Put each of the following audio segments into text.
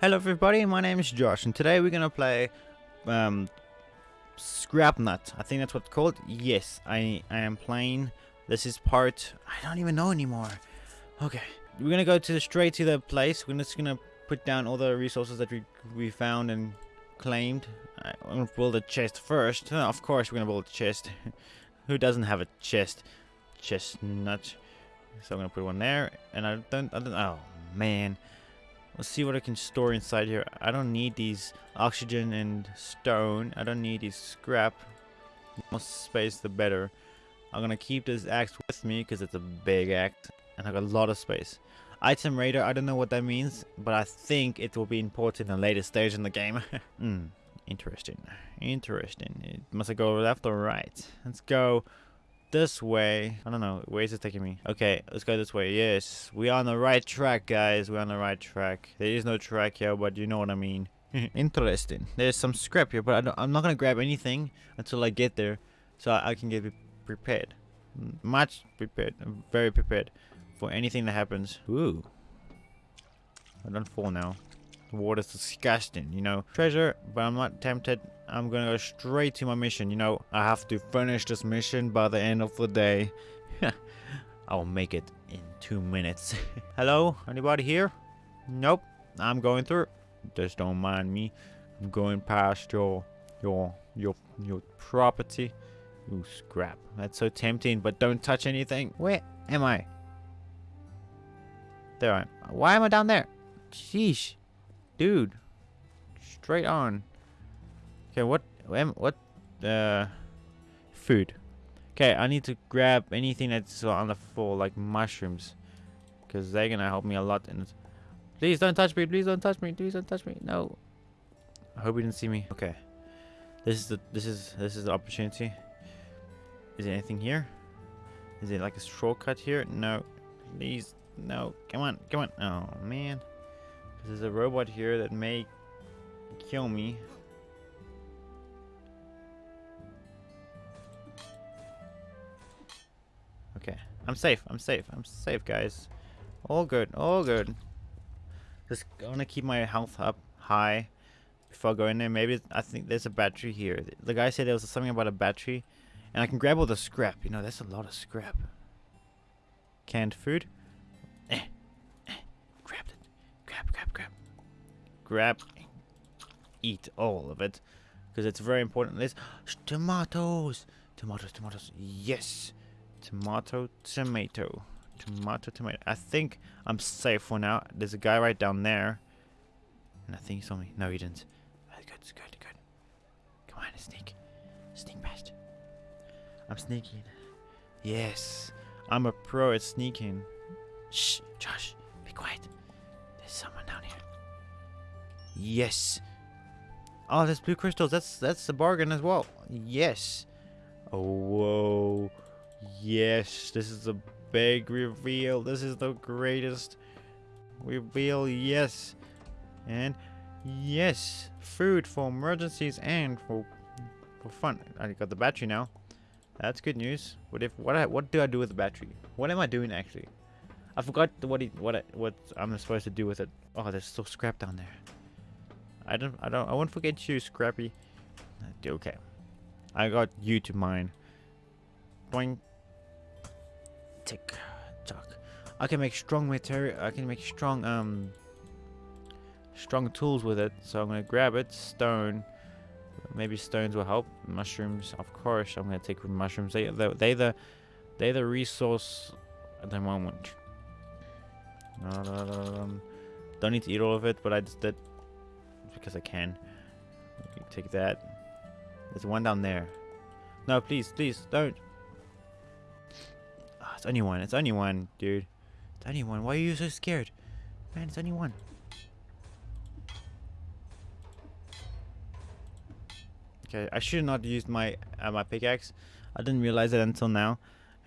Hello everybody, my name is Josh and today we're gonna play um, Scrap Nut. I think that's what it's called. Yes, I, I am playing. This is part... I don't even know anymore. Okay, we're gonna go to the, straight to the place. We're just gonna put down all the resources that we, we found and claimed. I'm gonna build a chest first. Uh, of course we're gonna build a chest. Who doesn't have a chest? Chestnut. So I'm gonna put one there. And I don't... I don't oh, man. Let's see what I can store inside here. I don't need these oxygen and stone. I don't need these scrap. The more space, the better. I'm gonna keep this axe with me because it's a big axe and I got a lot of space. Item radar, I don't know what that means, but I think it will be important in a later stage in the game. Hmm, interesting. Interesting. It must I go left or right? Let's go this way. I don't know. Where is it taking me? Okay, let's go this way. Yes, we are on the right track, guys. We're on the right track. There is no track here, but you know what I mean. Interesting. There's some scrap here, but I am not going to grab anything until I get there so I, I can get prepared. Much prepared. very prepared for anything that happens. Ooh. I don't fall now. Water's disgusting, you know. Treasure, but I'm not tempted. I'm gonna go straight to my mission. You know, I have to finish this mission by the end of the day. I'll make it in two minutes. Hello? Anybody here? Nope. I'm going through. Just don't mind me. I'm going past your your your your property. Ooh, scrap. That's so tempting, but don't touch anything. Where am I? There I am. Why am I down there? Sheesh. Dude. Straight on. Okay, what, what, uh, food. Okay, I need to grab anything that's on the floor, like mushrooms. Because they're gonna help me a lot it. Please don't touch me, please don't touch me, please don't touch me, no. I hope you didn't see me. Okay. This is the, this is, this is the opportunity. Is there anything here? Is it like a shortcut here? No. Please, no. Come on, come on. Oh, man. There's a robot here that may kill me. Okay. I'm safe. I'm safe. I'm safe, guys. All good. All good. Just gonna keep my health up high before I go in there. Maybe I think there's a battery here. The guy said there was something about a battery. And I can grab all the scrap. You know, that's a lot of scrap. Canned food. Eh. Eh. Grab it. Grab, grab, grab. Grab. Eat all of it. Because it's very important. This tomatoes. Tomatoes, tomatoes. Yes. Tomato, tomato. Tomato, tomato. I think I'm safe for now. There's a guy right down there. And I think he saw me. No, he didn't. That's Good, good, good. Come on, sneak. Sneak past. I'm sneaking. Yes. I'm a pro at sneaking. Shh, Josh. Be quiet. There's someone down here. Yes. Oh, there's blue crystals. That's that's a bargain as well. Yes. Oh, whoa. Yes, this is a big reveal. This is the greatest reveal. Yes. And yes, food for emergencies and for for fun. I got the battery now. That's good news. What if what I, what do I do with the battery? What am I doing actually? I forgot what he, what I, what I'm supposed to do with it. Oh, there's still scrap down there. I don't I don't I won't forget you, Scrappy. Okay. I got you to mine. Boing tick tock. I can make strong material. I can make strong um strong tools with it. So I'm gonna grab it. Stone. Maybe stones will help. Mushrooms, of course. I'm gonna take mushrooms. They they they the they the resource at the moment. Um, don't need to eat all of it, but I just did because I can. Take that. There's one down there. No, please, please, don't. Oh, It's only one. It's only one, dude. It's only one. Why are you so scared? Man, it's only one. Okay, I should not used my uh, my pickaxe. I didn't realize it until now.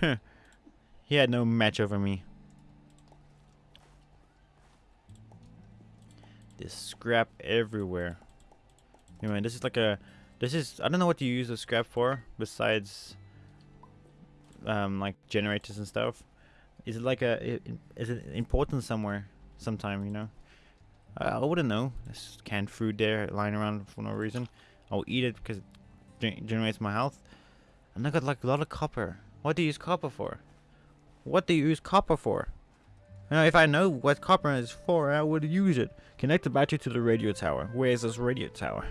he had no match over me. There's scrap everywhere. Anyway, this is like a... This is... I don't know what you use the scrap for besides um, like generators and stuff. Is it like a? Is it important somewhere? Sometime, you know. I, I wouldn't know. There's canned food there lying around for no reason. I'll eat it because it gen- generates my health. And I got like a lot of copper. What do you use copper for? What do you use copper for? Know, if I know what copper is for, I would use it. Connect the battery to the radio tower. Where is this radio tower?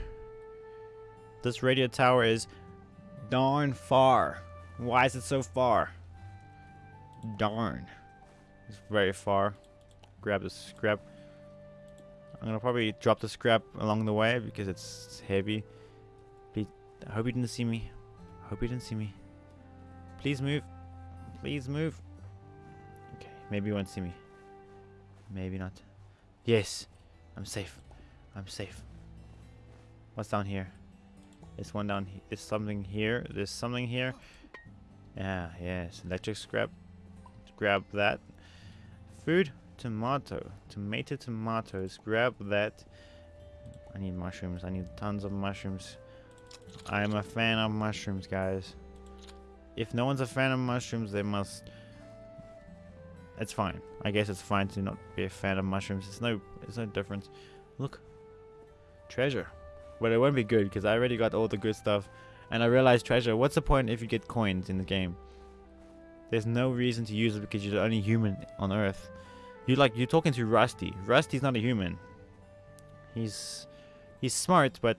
This radio tower is darn far. Why is it so far? Darn. It's very far. Grab the scrap. I'm gonna probably drop the scrap along the way because it's heavy. Please, I hope you didn't see me. I hope you didn't see me. Please move. Please move. Okay, maybe you won't see me. Maybe not. Yes, I'm safe. I'm safe. What's down here? There's one down here. There's something here. There's something here. Yeah, yes. Electric scrap. Grab that. Food. Tomato. Tomato tomatoes. Grab that. I need mushrooms. I need tons of mushrooms. I am a fan of mushrooms, guys. If no one's a fan of mushrooms, they must... It's fine. I guess it's fine to not be a fan of mushrooms. It's no, it's no difference. Look. Treasure. But it won't be good because I already got all the good stuff. And I realized treasure. What's the point if you get coins in the game? There's no reason to use it because you're the only human on Earth. You like you're talking to Rusty. Rusty's not a human. He's he's smart, but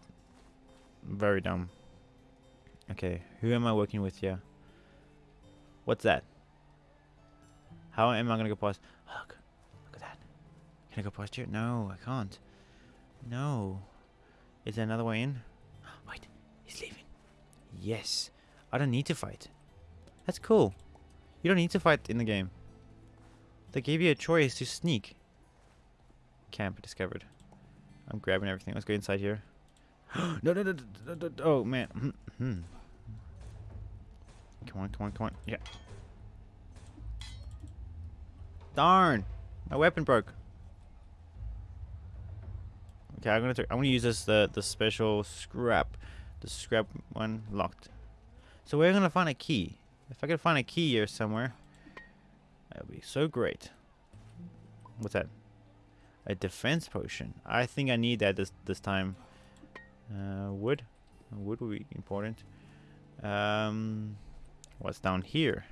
very dumb. Okay, who am I working with here? What's that? How am I gonna go past? Look, look at that. Can I go past here? No, I can't. No. Is there another way in? Wait, he's leaving. Yes. I don't need to fight. That's cool. You don't need to fight in the game. They gave you a choice to sneak. Camp discovered. I'm grabbing everything. Let's go inside here. no, no, no, no, no, no, Oh, man. Hmm, hmm. Come on, come on, come on. Yeah. Darn. My weapon broke. Okay, I'm gonna I'm gonna use this the the special scrap, the scrap one locked. So we're gonna find a key. If I could find a key here somewhere, that would be so great. What's that? A defense potion. I think I need that this this time. Uh, wood. Wood would be important. Um, what's down here?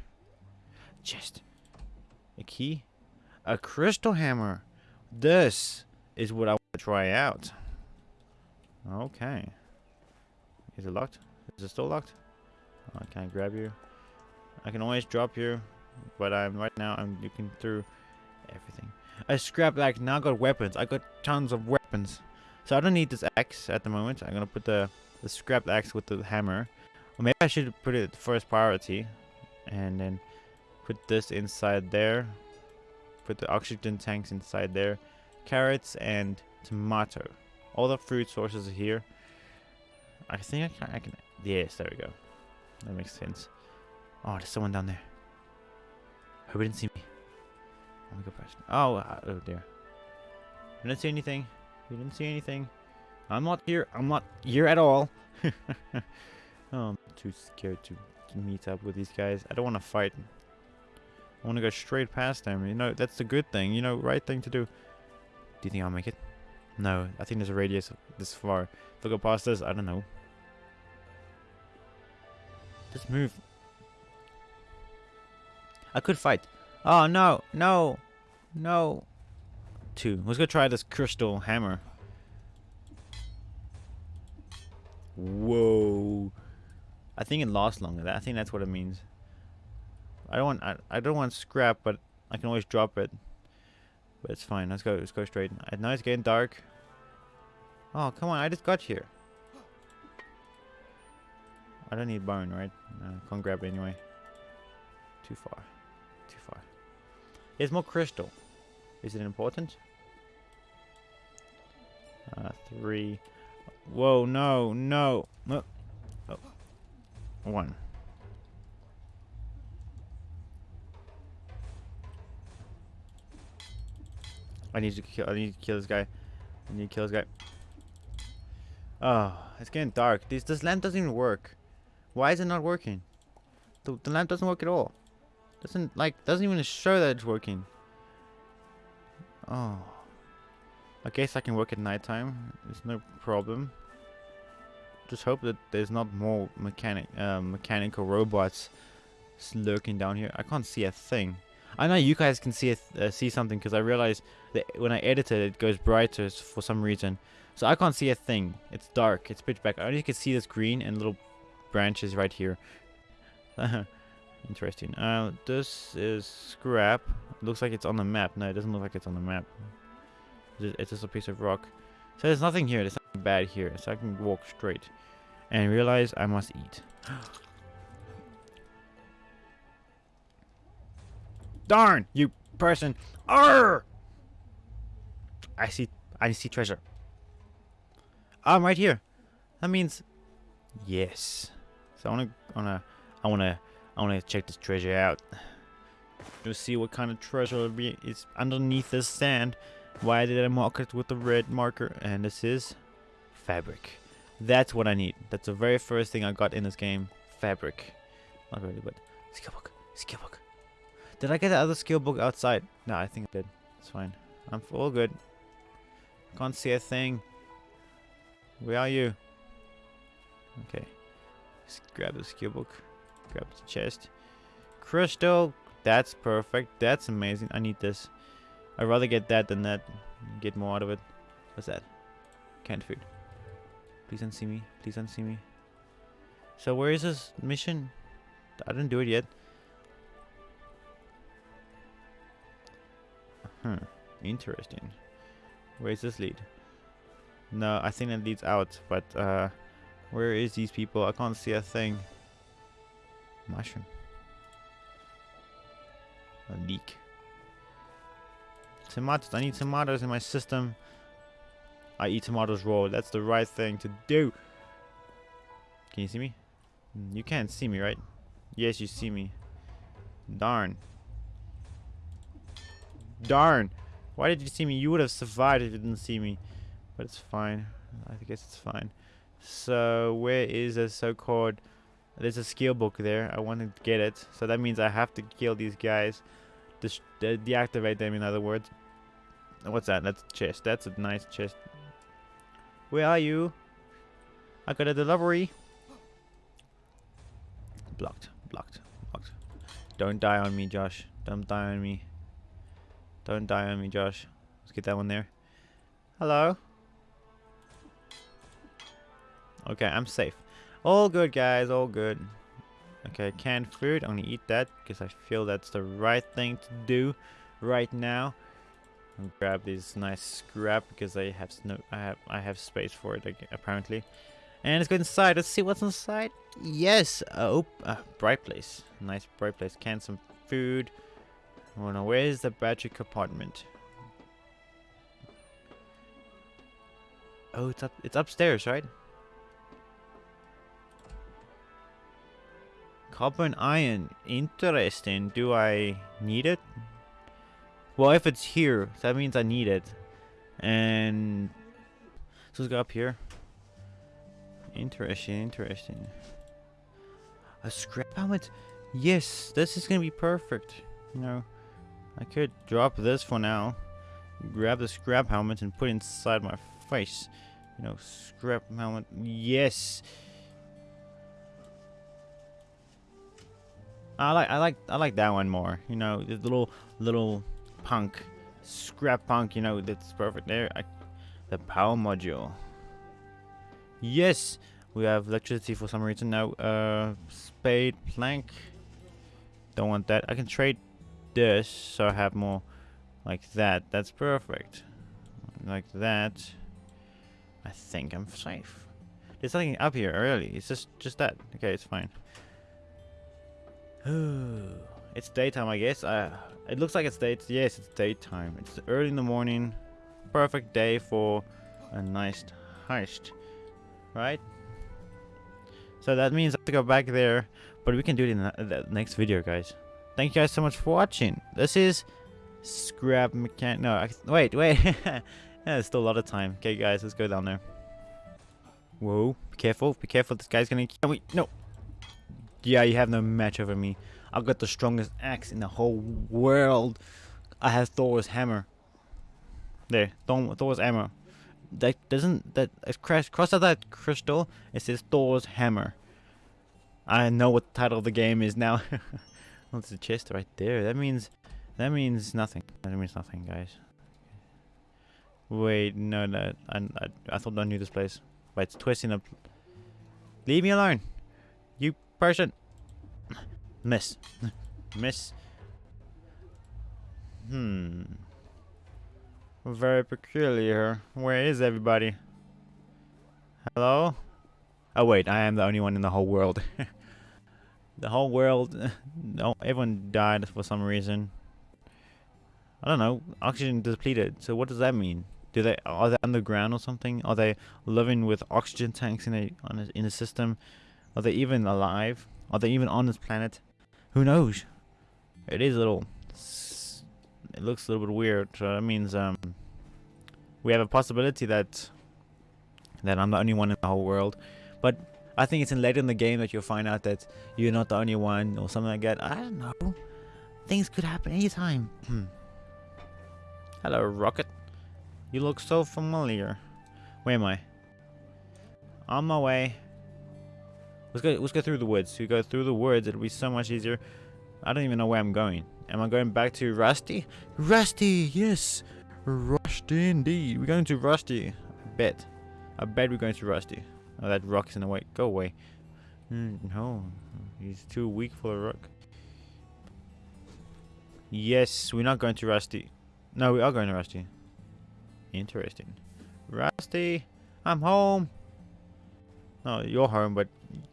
Chest. A key. A crystal hammer. This is what I want to try out. Okay. Is it locked? Is it still locked? Oh, I can't grab you. I can always drop you, but I'm right now I'm looking through everything. I scrap like now I got weapons. I got tons of weapons. So I don't need this axe at the moment. I'm gonna put the, the scrap axe with the hammer. Or maybe I should put it first priority. And then put this inside there. Put the oxygen tanks inside there. Carrots and tomato. All the fruit sources are here. I think I can, I can yes, there we go. That makes sense. Oh, there's someone down there. Hope he didn't see me. Oh, my God! Oh, uh, oh dear. I didn't see anything. You didn't see anything. I'm not here. I'm not here at all. oh, I'm too scared to, to meet up with these guys. I don't want to fight. I want to go straight past them. You know, that's the good thing. You know, right thing to do. Do you think I'll make it? No, I think there's a radius this far. If I go past this, I don't know. Just move. I could fight. Oh, no, no, no. Two. Let's go try this crystal hammer. Whoa. I think it lasts longer. I think that's what it means. I don't want I, I don't want scrap, but I can always drop it. But it's fine. Let's go. Let's go straight. I know it's getting dark. Oh, come on. I just got here. I don't need bone, right? No, can't grab it anyway. Too far. Too far. There's more crystal. Is it important? Uh, three. Whoa, no, no. Oh. One. I need to kill. I need to kill this guy. I need to kill this guy. Oh, it's getting dark. This this lamp doesn't even work. Why is it not working? The, the lamp doesn't work at all. Doesn't like doesn't even show that it's working. Oh. I guess I can work at nighttime. It's no problem. Just hope that there's not more mechanic, uh, mechanical robots lurking down here. I can't see a thing. I know you guys can see uh, see something because I realized that when I edit it, it goes brighter for some reason. So I can't see a thing. It's dark. It's pitch black. I only can see this green and little branches right here. Interesting. Uh, this is scrap. looks like it's on the map. No, it doesn't look like it's on the map. It's just a piece of rock. So there's nothing here. There's nothing bad here. So I can walk straight. And realize I must eat. Darn, you person. Arr! I see, I see treasure. I'm right here. That means, yes. So I wanna, wanna, I wanna, I wanna check this treasure out. To see what kind of treasure is underneath this sand. Why did I mark it with the red marker? And this is fabric. That's what I need. That's the very first thing I got in this game. Fabric. Not really, but skill book. Did I get the other skill book outside? No, I think I did. It's fine. I'm all good. Can't see a thing. Where are you? Okay. Let's grab the skill book. Grab the chest. Crystal. That's perfect. That's amazing. I need this. I'd rather get that than that. Get more out of it. What's that? Canned food. Please don't see me. Please don't see me. So where is this mission? I didn't do it yet. Hmm. Interesting. Where is this lead? No, I think it leads out, but uh, where is these people? I can't see a thing. Mushroom. A leak. Tomatoes. I need tomatoes in my system. I eat tomatoes raw. That's the right thing to do. Can you see me? Hmm, you can't see me, right? Yes, you see me. Darn. Darn. Why did you see me? You would have survived if you didn't see me. But it's fine. I guess it's fine. So, where is a so-called... There's a skill book there. I want to get it. So that means I have to kill these guys. De uh, deactivate them, in other words. What's that? That's a chest. That's a nice chest. Where are you? I got a delivery. Blocked. Blocked. Blocked. Don't die on me, Josh. Don't die on me. Don't die on me, Josh. Let's get that one there. Hello? Okay, I'm safe. All good, guys. All good. Okay, canned food. I'm gonna eat that because I feel that's the right thing to do right now. Grab this nice scrap because I have no, I have, I have space for it apparently. And let's go inside. Let's see what's inside. Yes. Oh, uh, bright place. Nice bright place. Can some food. Oh no, where is the battery compartment? Oh, it's up. It's upstairs, right? Copper and iron. Interesting. Do I need it? Well, if it's here, that means I need it. And so let's go up here. Interesting, interesting. A scrap helmet? Yes, this is gonna be perfect. You know. I could drop this for now. Grab the scrap helmet and put it inside my face. You know, scrap helmet. Yes. I like I like I like that one more. You know, the little little punk, scrap punk. You know, that's perfect there. I, the power module. Yes, we have electricity for some reason now. Uh, spade plank. Don't want that. I can trade this so I have more like that. That's perfect. Like that. I think I'm safe. There's nothing up here really. It's just just that. Okay, it's fine. it's daytime, I guess. Uh, it looks like it's day. Yes, it's daytime. It's early in the morning. Perfect day for a nice heist, right? So that means I have to go back there, but we can do it in the next video, guys. Thank you guys so much for watching. This is Scrap Mechanic. No, I, wait, wait. yeah, there's still a lot of time. Okay, guys, let's go down there. Whoa, be careful, be careful. This guy's gonna. Oh, wait, no. Yeah, you have no match over me. I've got the strongest axe in the whole world. I have Thor's hammer. There, Thor, Thor's hammer. That doesn't that cross cross out that crystal. It says Thor's hammer. I know what the title of the game is now. What's the chest right there? That means that means nothing. That means nothing, guys. Wait, no, no. I, I, I thought I knew this place. But it's twisting up. Leave me alone. You person. Miss. Miss. Hmm. Very peculiar. Where is everybody? Hello? Oh wait, I am the only one in the whole world. the whole world, no, everyone died for some reason. I don't know. Oxygen depleted. So what does that mean? Do they are they underground or something? Are they living with oxygen tanks in a a, in a system? Are they even alive? Are they even on this planet? Who knows? It is a little it looks a little bit weird. So that means um, we have a possibility that that I'm the only one in the whole world. But I think it's in later in the game that you'll find out that you're not the only one or something like that. I don't know. Things could happen anytime. Hmm. Hello, Rocket. You look so familiar. Where am I? On my way. Let's go. Let's go through the woods. We go through the woods. It'll be so much easier. I don't even know where I'm going. Am I going back to Rusty? Rusty, yes. Rusty indeed. We're going to Rusty. I bet. I bet we're going to Rusty. Oh, that rock's in the way. Go away. Mm, no. He's too weak for a rock. Yes, we're not going to Rusty. No, we are going to Rusty. Interesting. Rusty, I'm home. No, you're home, but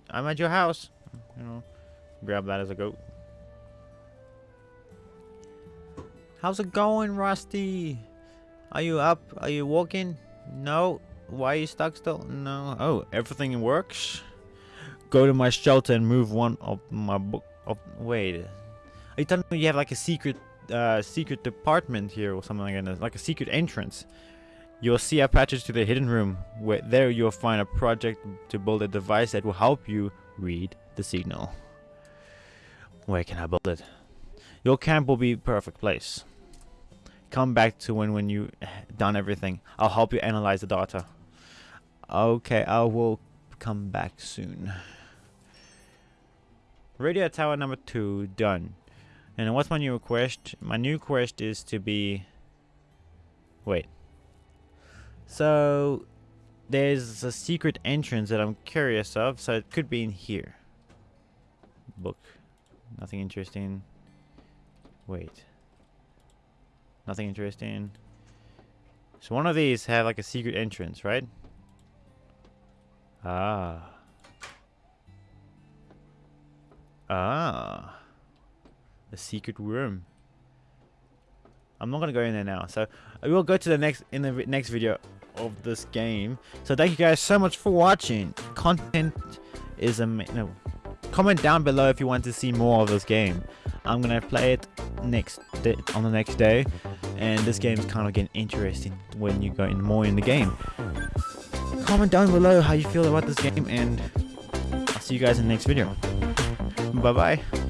I'm at your house. You know, grab that as a goat. How's it going, Rusty? Are you up? Are you walking? No. Why are you stuck still? No. Oh, everything works? Go to my shelter and move one of my book. Of, wait. Are you telling me you have like a secret uh, secret department here or something like that? Like a secret entrance? You'll see a passage to the hidden room. Where there you'll find a project to build a device that will help you read the signal. Where can I build it? Your camp will be perfect place. Come back to when when you done everything. I'll help you analyze the data. Okay, I will come back soon. Radio tower number two done. And what's my new quest? My new quest is to be. Wait. So there's a secret entrance that I'm curious of, so it could be in here. Book. Nothing interesting. Wait. Nothing interesting. So one of these have like a secret entrance, right? Ah. Ah. The secret room. I'm not gonna go in there now. So we will go to the next in the next video of this game. So thank you guys so much for watching. Content is amazing. No, comment down below if you want to see more of this game. I'm gonna play it next on the next day, and this game is kind of getting interesting when you go in more in the game. Comment down below how you feel about this game, and I'll see you guys in the next video. Bye bye.